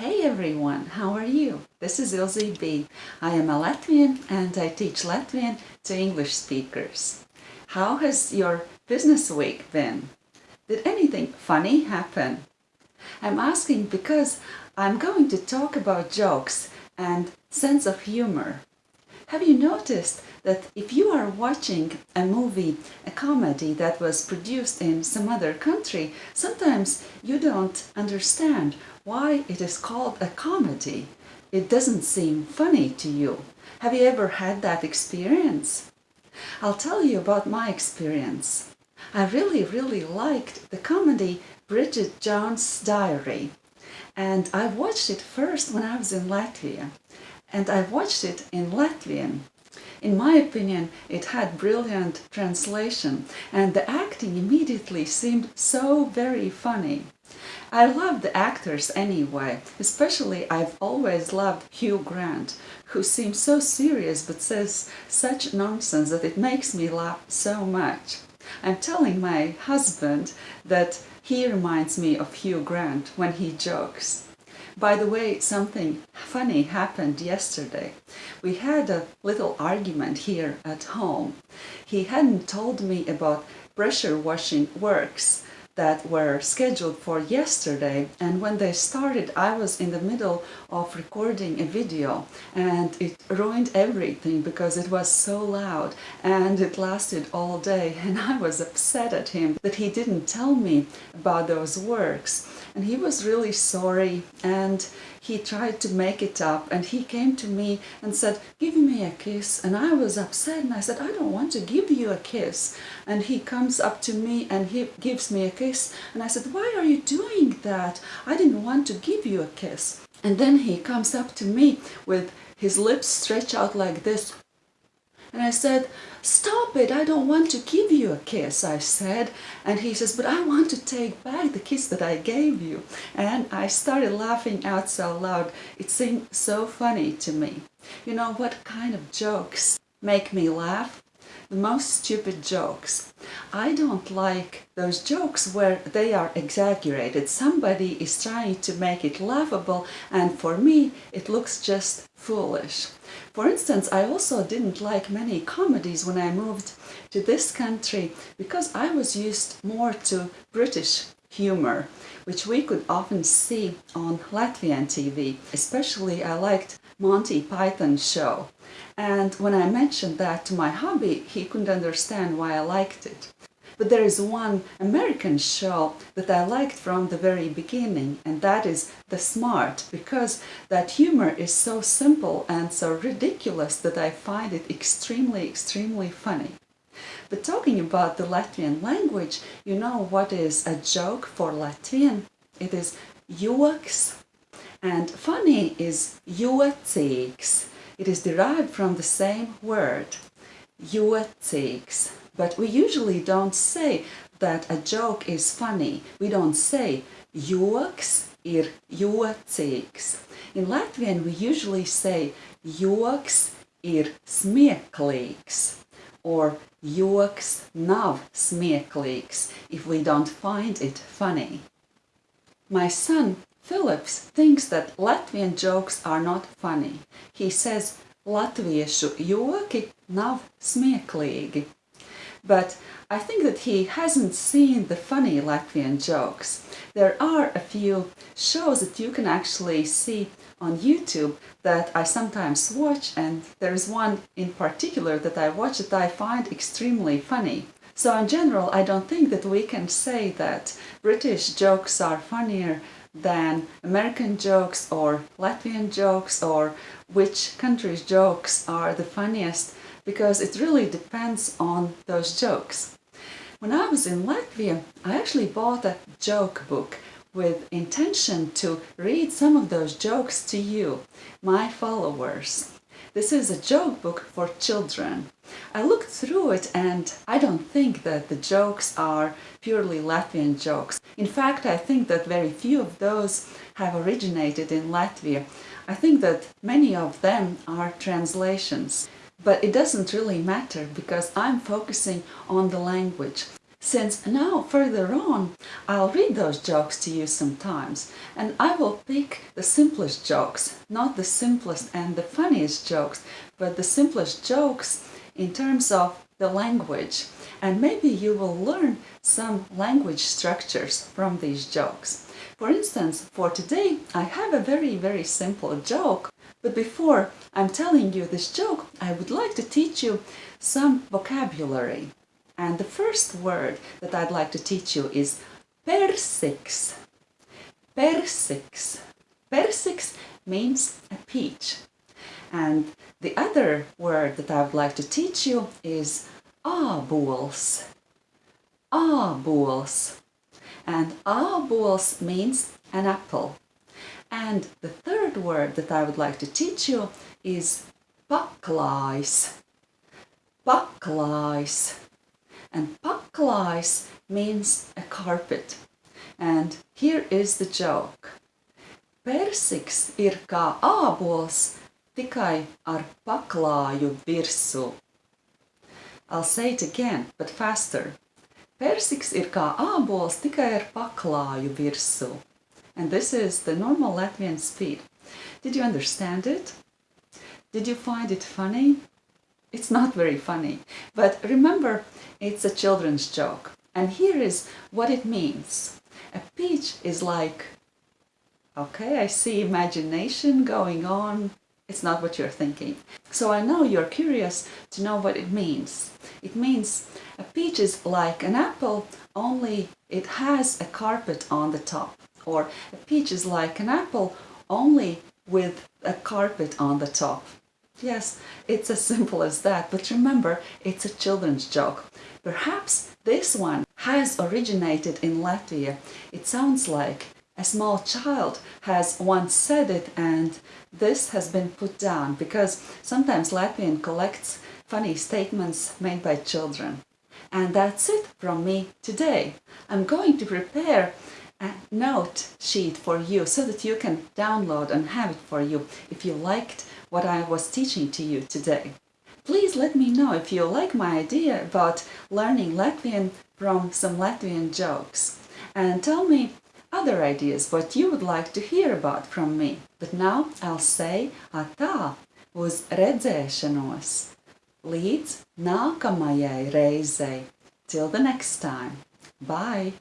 Hey everyone, how are you? This is Ilze B. I am a Latvian and I teach Latvian to English speakers. How has your business week been? Did anything funny happen? I'm asking because I'm going to talk about jokes and sense of humor. Have you noticed that if you are watching a movie, a comedy that was produced in some other country, sometimes you don't understand why it is called a comedy. It doesn't seem funny to you. Have you ever had that experience? I'll tell you about my experience. I really, really liked the comedy Bridget Jones' Diary. And I watched it first when I was in Latvia and I watched it in Latvian. In my opinion, it had brilliant translation and the acting immediately seemed so very funny. I love the actors anyway, especially I've always loved Hugh Grant, who seems so serious but says such nonsense that it makes me laugh so much. I'm telling my husband that he reminds me of Hugh Grant when he jokes. By the way, something funny happened yesterday. We had a little argument here at home. He hadn't told me about pressure washing works that were scheduled for yesterday. And when they started I was in the middle of recording a video and it ruined everything because it was so loud and it lasted all day and I was upset at him that he didn't tell me about those works. And he was really sorry and he tried to make it up and he came to me and said give me a kiss. And I was upset and I said I don't want to give you a kiss. And he comes up to me and he gives me a kiss and I said why are you doing that I didn't want to give you a kiss and then he comes up to me with his lips stretched out like this and I said, stop it, I don't want to give you a kiss, I said. And he says, but I want to take back the kiss that I gave you. And I started laughing out so loud. It seemed so funny to me. You know what kind of jokes make me laugh? The most stupid jokes. I don't like those jokes where they are exaggerated. Somebody is trying to make it laughable and for me it looks just foolish. For instance, I also didn't like many comedies when I moved to this country because I was used more to British humor, which we could often see on Latvian TV. Especially I liked Monty Python show. And when I mentioned that to my hubby, he couldn't understand why I liked it. But there is one American show that I liked from the very beginning, and that is The Smart, because that humor is so simple and so ridiculous that I find it extremely, extremely funny. But talking about the Latvian language, you know what is a joke for Latvian? It is joks, and funny is jocīgs. It is derived from the same word, jocīgs. But we usually don't say that a joke is funny. We don't say joks ir jocīgs. In Latvian we usually say joks ir smieklīgs or joks nav smieklīgs if we don't find it funny. My son Philips thinks that Latvian jokes are not funny. He says latviešu joki nav smieklīgi. But I think that he hasn't seen the funny Latvian jokes. There are a few shows that you can actually see on YouTube that I sometimes watch and there's one in particular that I watch that I find extremely funny. So in general, I don't think that we can say that British jokes are funnier than American jokes or Latvian jokes or which country's jokes are the funniest because it really depends on those jokes. When I was in Latvia, I actually bought a joke book with intention to read some of those jokes to you, my followers. This is a joke book for children. I looked through it and I don't think that the jokes are purely Latvian jokes. In fact, I think that very few of those have originated in Latvia. I think that many of them are translations. But it doesn't really matter because I'm focusing on the language. Since now further on I'll read those jokes to you sometimes and I will pick the simplest jokes, not the simplest and the funniest jokes, but the simplest jokes in terms of the language and maybe you will learn some language structures from these jokes. For instance, for today I have a very very simple joke but before I'm telling you this joke I would like to teach you some vocabulary. And the first word that I'd like to teach you is persiks. Persiks. Persiks means a peach. And the other word that I would like to teach you is ābols. Ābols. And ābols means an apple. And the third word that I would like to teach you is paklājs. Paklājs. And paklājs means a carpet. And here is the joke. Persiks ir kā ābols, tikai ar paklāju virsū. I'll say it again, but faster. Persiks ir kā ābols, tikai ar paklāju virsū. And this is the normal Latvian speed. Did you understand it? Did you find it funny? It's not very funny, but remember, it's a children's joke. And here is what it means. A peach is like, okay, I see imagination going on. It's not what you're thinking. So I know you're curious to know what it means. It means a peach is like an apple, only it has a carpet on the top. Or a peach is like an apple, only with a carpet on the top. Yes, it's as simple as that, but remember, it's a children's joke. Perhaps this one has originated in Latvia. It sounds like a small child has once said it and this has been put down because sometimes Latvian collects funny statements made by children. And that's it from me today. I'm going to prepare a note sheet for you so that you can download and have it for you if you liked what I was teaching to you today. Please let me know if you like my idea about learning Latvian from some Latvian jokes. And tell me other ideas what you would like to hear about from me. But now I'll say atā uz redzēšanos. Līdz nākamajai reizei. Till the next time. Bye!